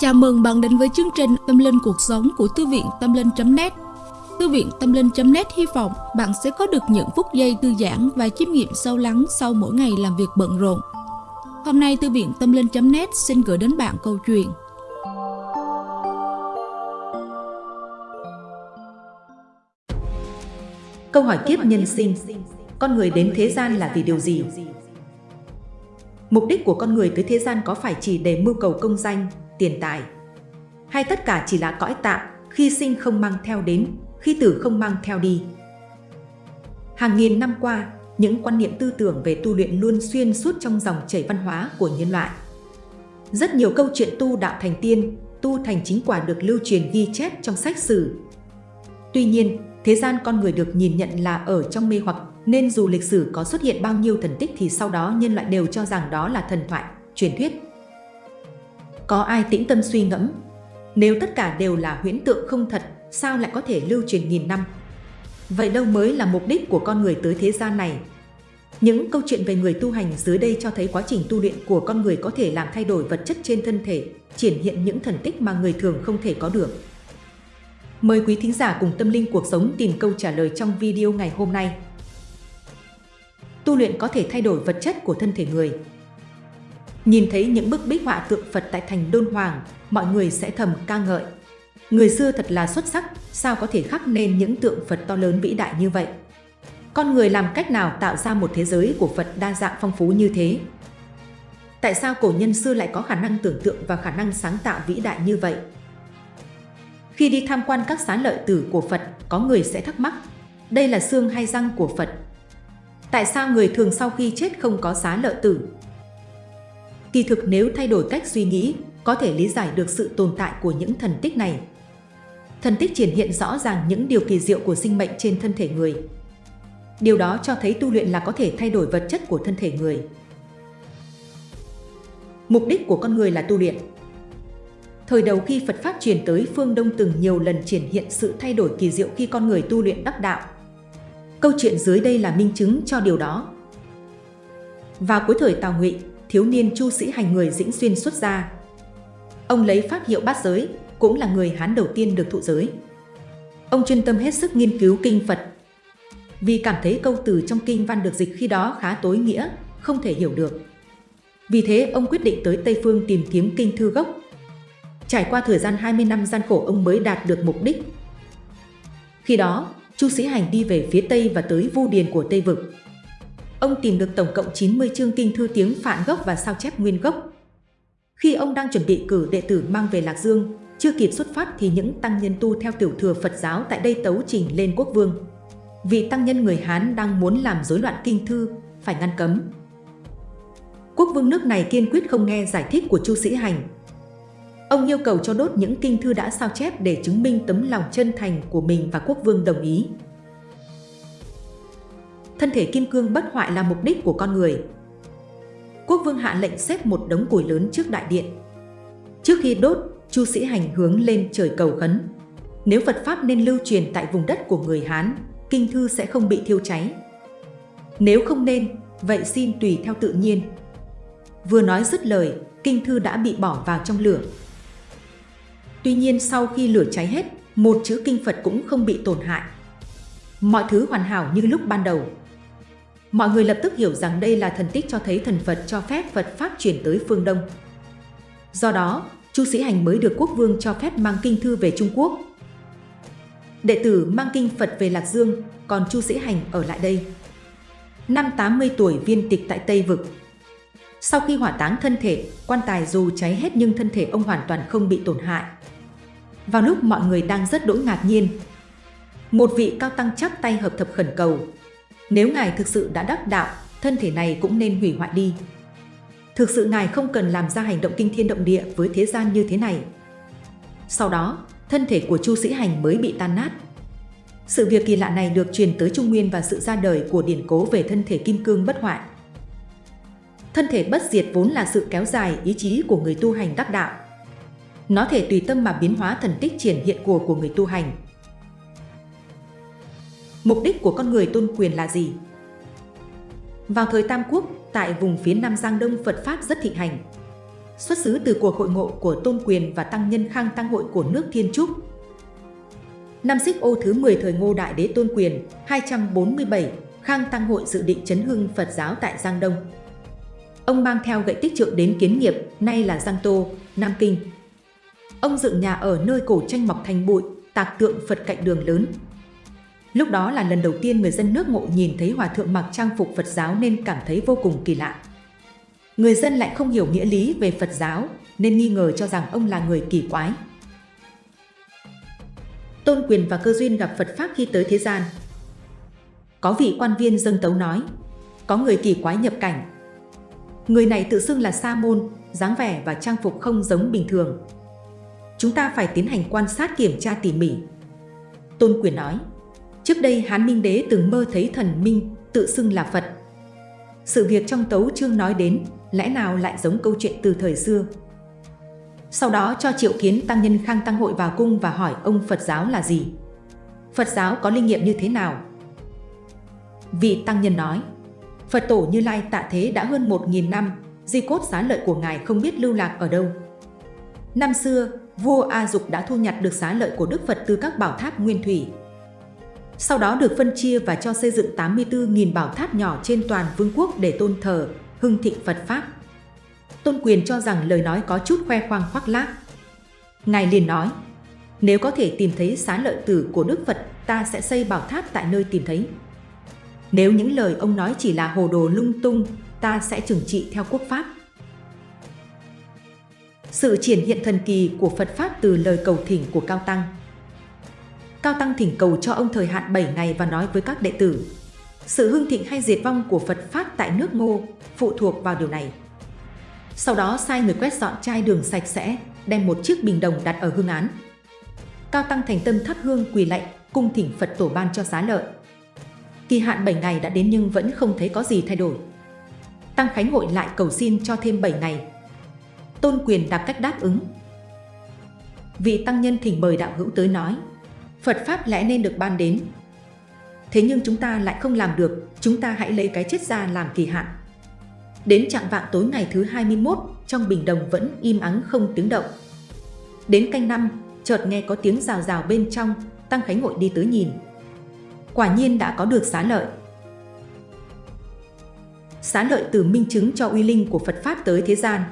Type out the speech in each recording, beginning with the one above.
Chào mừng bạn đến với chương trình Tâm Linh Cuộc Sống của Thư viện Tâm Linh.net Thư viện Tâm Linh.net hy vọng bạn sẽ có được những phút giây thư giãn và chiêm nghiệm sâu lắng sau mỗi ngày làm việc bận rộn. Hôm nay, Thư viện Tâm Linh.net xin gửi đến bạn câu chuyện Câu hỏi kiếp nhân sinh, Con người đến thế gian là vì điều gì? Mục đích của con người tới thế gian có phải chỉ để mưu cầu công danh, tiền tài? Hay tất cả chỉ là cõi tạm, khi sinh không mang theo đến, khi tử không mang theo đi? Hàng nghìn năm qua, những quan niệm tư tưởng về tu luyện luôn xuyên suốt trong dòng chảy văn hóa của nhân loại. Rất nhiều câu chuyện tu đạo thành tiên, tu thành chính quả được lưu truyền ghi chép trong sách sử. Tuy nhiên, thế gian con người được nhìn nhận là ở trong mê hoặc nên dù lịch sử có xuất hiện bao nhiêu thần tích thì sau đó nhân loại đều cho rằng đó là thần thoại, truyền thuyết. Có ai tĩnh tâm suy ngẫm? Nếu tất cả đều là huyễn tượng không thật, sao lại có thể lưu truyền nghìn năm? Vậy đâu mới là mục đích của con người tới thế gian này? Những câu chuyện về người tu hành dưới đây cho thấy quá trình tu luyện của con người có thể làm thay đổi vật chất trên thân thể, triển hiện những thần tích mà người thường không thể có được. Mời quý thính giả cùng tâm linh cuộc sống tìm câu trả lời trong video ngày hôm nay. Tu luyện có thể thay đổi vật chất của thân thể người. Nhìn thấy những bức bích họa tượng Phật tại thành Đôn Hoàng, mọi người sẽ thầm ca ngợi. Người xưa thật là xuất sắc, sao có thể khắc nên những tượng Phật to lớn vĩ đại như vậy? Con người làm cách nào tạo ra một thế giới của Phật đa dạng phong phú như thế? Tại sao cổ nhân xưa lại có khả năng tưởng tượng và khả năng sáng tạo vĩ đại như vậy? Khi đi tham quan các xá lợi tử của Phật, có người sẽ thắc mắc, đây là xương hay răng của Phật? Tại sao người thường sau khi chết không có xá lợi tử? Kỳ thực nếu thay đổi cách suy nghĩ, có thể lý giải được sự tồn tại của những thần tích này. Thần tích triển hiện rõ ràng những điều kỳ diệu của sinh mệnh trên thân thể người. Điều đó cho thấy tu luyện là có thể thay đổi vật chất của thân thể người. Mục đích của con người là tu luyện. Thời đầu khi Phật Pháp truyền tới phương Đông từng nhiều lần triển hiện sự thay đổi kỳ diệu khi con người tu luyện đắc đạo. Câu chuyện dưới đây là minh chứng cho điều đó. Vào cuối thời Tào Ngụy, thiếu niên Chu Sĩ Hành người Dĩnh Xuyên xuất gia. Ông lấy pháp hiệu bát giới, cũng là người Hán đầu tiên được thụ giới. Ông chuyên tâm hết sức nghiên cứu kinh Phật. Vì cảm thấy câu từ trong kinh văn được dịch khi đó khá tối nghĩa, không thể hiểu được. Vì thế ông quyết định tới Tây Phương tìm kiếm kinh thư gốc. Trải qua thời gian 20 năm gian khổ ông mới đạt được mục đích. Khi đó, Chu Sĩ Hành đi về phía Tây và tới Vu Điền của Tây Vực. Ông tìm được tổng cộng 90 chương kinh thư tiếng Phạn gốc và sao chép nguyên gốc. Khi ông đang chuẩn bị cử đệ tử mang về Lạc Dương, chưa kịp xuất phát thì những tăng nhân tu theo tiểu thừa Phật giáo tại đây tấu trình lên quốc vương. Vị tăng nhân người Hán đang muốn làm rối loạn kinh thư, phải ngăn cấm. Quốc vương nước này kiên quyết không nghe giải thích của Chu Sĩ Hành. Ông yêu cầu cho đốt những kinh thư đã sao chép để chứng minh tấm lòng chân thành của mình và quốc vương đồng ý. Thân thể kim cương bất hoại là mục đích của con người. Quốc vương hạ lệnh xếp một đống củi lớn trước đại điện. Trước khi đốt, Chu Sĩ Hành hướng lên trời cầu khấn. Nếu Phật Pháp nên lưu truyền tại vùng đất của người Hán, kinh thư sẽ không bị thiêu cháy. Nếu không nên, vậy xin tùy theo tự nhiên. Vừa nói dứt lời, kinh thư đã bị bỏ vào trong lửa. Tuy nhiên sau khi lửa cháy hết, một chữ kinh Phật cũng không bị tổn hại. Mọi thứ hoàn hảo như lúc ban đầu. Mọi người lập tức hiểu rằng đây là thần tích cho thấy thần Phật cho phép Phật Pháp chuyển tới phương Đông. Do đó, Chu Sĩ Hành mới được quốc vương cho phép mang kinh thư về Trung Quốc. Đệ tử mang kinh Phật về Lạc Dương, còn Chu Sĩ Hành ở lại đây. Năm 80 tuổi viên tịch tại Tây Vực. Sau khi hỏa táng thân thể, quan tài dù cháy hết nhưng thân thể ông hoàn toàn không bị tổn hại. Vào lúc mọi người đang rất đỗi ngạc nhiên, một vị cao tăng chắp tay hợp thập khẩn cầu. Nếu Ngài thực sự đã đắc đạo, thân thể này cũng nên hủy hoại đi. Thực sự Ngài không cần làm ra hành động kinh thiên động địa với thế gian như thế này. Sau đó, thân thể của Chu Sĩ Hành mới bị tan nát. Sự việc kỳ lạ này được truyền tới Trung Nguyên và sự ra đời của điển cố về thân thể kim cương bất hoại. Thân thể bất diệt vốn là sự kéo dài ý chí của người tu hành đắc đạo. Nó thể tùy tâm mà biến hóa thần tích triển hiện của của người tu hành. Mục đích của con người tôn quyền là gì? Vào thời Tam Quốc, tại vùng phía Nam Giang Đông Phật Pháp rất thịnh hành. xuất xứ từ cuộc hội ngộ của Tôn Quyền và Tăng Nhân Khang Tăng Hội của nước Thiên Trúc. Năm xích ô thứ 10 thời Ngô Đại Đế Tôn Quyền, 247, Khang Tăng Hội dự định chấn hưng Phật giáo tại Giang Đông. Ông mang theo gậy tích trượng đến kiến nghiệp, nay là Giang Tô, Nam Kinh. Ông dựng nhà ở nơi cổ tranh mọc thành bụi, tạc tượng Phật cạnh đường lớn. Lúc đó là lần đầu tiên người dân nước ngộ nhìn thấy hòa thượng mặc trang phục Phật giáo nên cảm thấy vô cùng kỳ lạ. Người dân lại không hiểu nghĩa lý về Phật giáo nên nghi ngờ cho rằng ông là người kỳ quái. Tôn Quyền và Cơ Duyên gặp Phật Pháp khi tới thế gian. Có vị quan viên dâng tấu nói, có người kỳ quái nhập cảnh. Người này tự xưng là Sa Môn, dáng vẻ và trang phục không giống bình thường. Chúng ta phải tiến hành quan sát kiểm tra tỉ mỉ. Tôn Quyền nói, trước đây Hán Minh Đế từng mơ thấy thần Minh tự xưng là Phật. Sự việc trong tấu chương nói đến lẽ nào lại giống câu chuyện từ thời xưa. Sau đó cho triệu kiến tăng nhân khang tăng hội vào cung và hỏi ông Phật giáo là gì? Phật giáo có linh nghiệm như thế nào? Vị tăng nhân nói, Phật tổ Như Lai tạ thế đã hơn 1.000 năm, di cốt xá lợi của Ngài không biết lưu lạc ở đâu. Năm xưa, vua A Dục đã thu nhặt được xá lợi của Đức Phật từ các bảo tháp nguyên thủy. Sau đó được phân chia và cho xây dựng 84.000 bảo tháp nhỏ trên toàn vương quốc để tôn thờ, hưng thịnh Phật Pháp. Tôn Quyền cho rằng lời nói có chút khoe khoang khoác lác. Ngài liền nói, nếu có thể tìm thấy xá lợi tử của Đức Phật, ta sẽ xây bảo tháp tại nơi tìm thấy. Nếu những lời ông nói chỉ là hồ đồ lung tung, ta sẽ trừng trị theo quốc pháp. Sự triển hiện thần kỳ của Phật Pháp từ lời cầu thỉnh của Cao Tăng Cao Tăng thỉnh cầu cho ông thời hạn 7 ngày và nói với các đệ tử sự hưng thịnh hay diệt vong của Phật Pháp tại nước Ngô phụ thuộc vào điều này. Sau đó sai người quét dọn chai đường sạch sẽ, đem một chiếc bình đồng đặt ở hương án. Cao Tăng thành tâm thắp hương quỳ lạy, cung thỉnh Phật tổ ban cho giá lợi. Kỳ hạn 7 ngày đã đến nhưng vẫn không thấy có gì thay đổi. Tăng Khánh hội lại cầu xin cho thêm 7 ngày. Tôn quyền đặt cách đáp ứng. Vị tăng nhân thỉnh mời đạo hữu tới nói, Phật Pháp lẽ nên được ban đến, Thế nhưng chúng ta lại không làm được, chúng ta hãy lấy cái chết ra làm kỳ hạn. Đến trạng vạng tối ngày thứ 21, trong bình đồng vẫn im ắng không tiếng động. Đến canh năm, chợt nghe có tiếng rào rào bên trong, Tăng Khánh Hội đi tới nhìn. Quả nhiên đã có được xá lợi. Xá lợi từ minh chứng cho uy linh của Phật Pháp tới thế gian.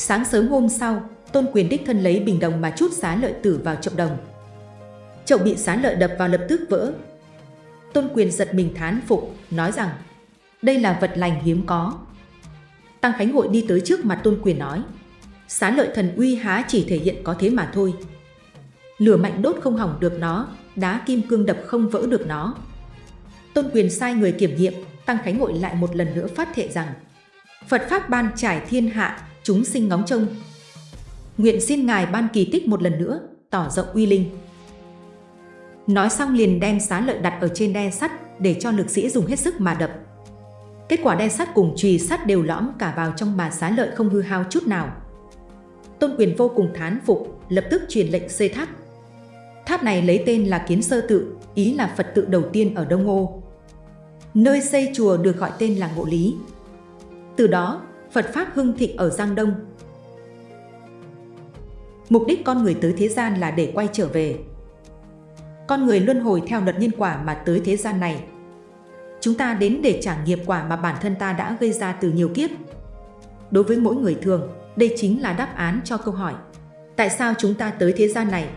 Sáng sớm hôm sau, Tôn Quyền đích thân lấy bình đồng mà chút xá lợi tử vào chậu đồng. Chậu bị xá lợi đập vào lập tức vỡ, Tôn Quyền giật mình thán phục, nói rằng đây là vật lành hiếm có. Tăng Khánh Hội đi tới trước mặt Tôn Quyền nói Xá lợi thần uy há chỉ thể hiện có thế mà thôi. Lửa mạnh đốt không hỏng được nó, đá kim cương đập không vỡ được nó. Tôn Quyền sai người kiểm nghiệm, Tăng Khánh Hội lại một lần nữa phát thệ rằng Phật Pháp ban trải thiên hạ, chúng sinh ngóng trông. Nguyện xin Ngài ban kỳ tích một lần nữa, tỏ rộng uy linh. Nói xong liền đem xá lợi đặt ở trên đe sắt để cho lực sĩ dùng hết sức mà đập. Kết quả đe sắt cùng chùy sắt đều lõm cả vào trong mà xá lợi không hư hao chút nào. Tôn quyền vô cùng thán phục, lập tức truyền lệnh xây tháp. Tháp này lấy tên là Kiến Sơ Tự, ý là Phật tự đầu tiên ở Đông Ô. Nơi xây chùa được gọi tên là Ngộ Lý. Từ đó, Phật Pháp hưng thịnh ở Giang Đông. Mục đích con người tới thế gian là để quay trở về, con người luân hồi theo luật nhân quả mà tới thế gian này. Chúng ta đến để trả nghiệp quả mà bản thân ta đã gây ra từ nhiều kiếp. Đối với mỗi người thường, đây chính là đáp án cho câu hỏi Tại sao chúng ta tới thế gian này?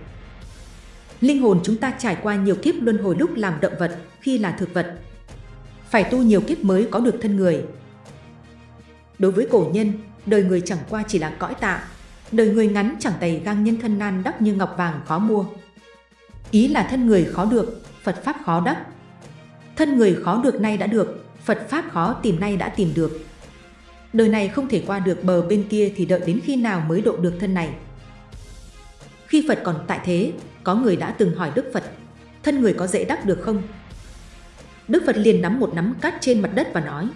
Linh hồn chúng ta trải qua nhiều kiếp luân hồi lúc làm động vật, khi là thực vật. Phải tu nhiều kiếp mới có được thân người. Đối với cổ nhân, đời người chẳng qua chỉ là cõi tạ. Đời người ngắn chẳng tày gang nhân thân nan đắp như ngọc vàng khó mua. Ý là thân người khó được, Phật Pháp khó đắc. Thân người khó được nay đã được, Phật Pháp khó tìm nay đã tìm được. Đời này không thể qua được bờ bên kia thì đợi đến khi nào mới độ được thân này. Khi Phật còn tại thế, có người đã từng hỏi Đức Phật, thân người có dễ đắc được không? Đức Phật liền nắm một nắm cát trên mặt đất và nói,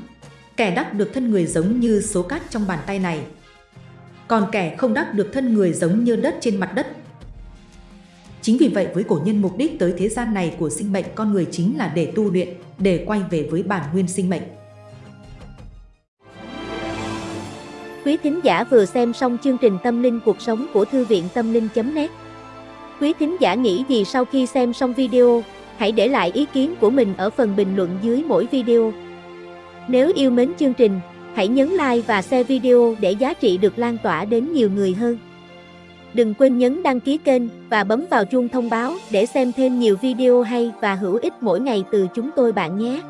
kẻ đắc được thân người giống như số cát trong bàn tay này. Còn kẻ không đắc được thân người giống như đất trên mặt đất Chính vì vậy với cổ nhân mục đích tới thế gian này của sinh mệnh con người chính là để tu luyện, để quay về với bản nguyên sinh mệnh. Quý thính giả vừa xem xong chương trình Tâm linh cuộc sống của Thư viện Tâm linh.net Quý thính giả nghĩ gì sau khi xem xong video? Hãy để lại ý kiến của mình ở phần bình luận dưới mỗi video. Nếu yêu mến chương trình, hãy nhấn like và share video để giá trị được lan tỏa đến nhiều người hơn. Đừng quên nhấn đăng ký kênh và bấm vào chuông thông báo để xem thêm nhiều video hay và hữu ích mỗi ngày từ chúng tôi bạn nhé.